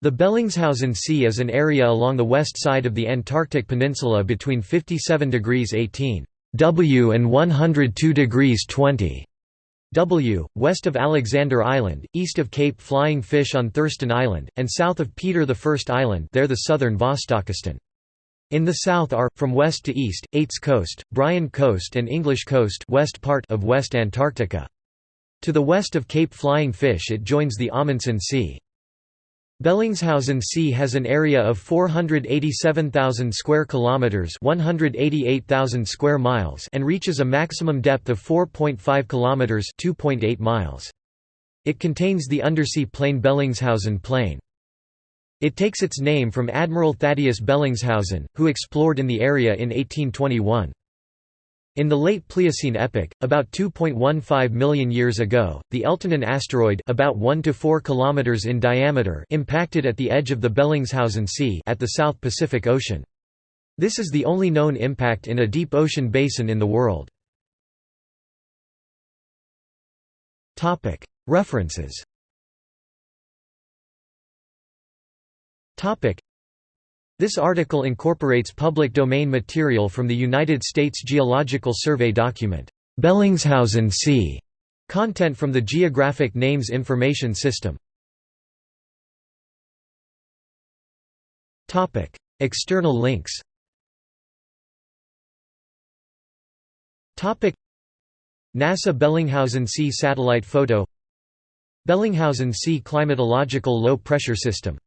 The Bellingshausen Sea is an area along the west side of the Antarctic Peninsula between 57 degrees 18 W and 102 degrees 20 W, west of Alexander Island, east of Cape Flying Fish on Thurston Island, and south of Peter I Island there the southern Vostokistan. In the south are, from west to east, Eights Coast, Bryan Coast and English Coast west part of West Antarctica. To the west of Cape Flying Fish it joins the Amundsen Sea. Bellingshausen Sea has an area of 487,000 square kilometers, 188,000 square miles, and reaches a maximum depth of 4.5 kilometers, 2.8 miles. It contains the undersea plain Bellingshausen Plain. It takes its name from Admiral Thaddeus Bellingshausen, who explored in the area in 1821. In the late Pliocene epoch, about 2.15 million years ago, the Eltanin asteroid about 1 to 4 kilometers in diameter impacted at the edge of the Bellingshausen Sea at the South Pacific Ocean. This is the only known impact in a deep ocean basin in the world. References this article incorporates public domain material from the United States Geological Survey document, Bellingshausen Sea, content from the Geographic Names Information System. Topic: External links. Topic: NASA Bellinghausen Sea satellite photo. Bellinghausen Sea climatological low pressure system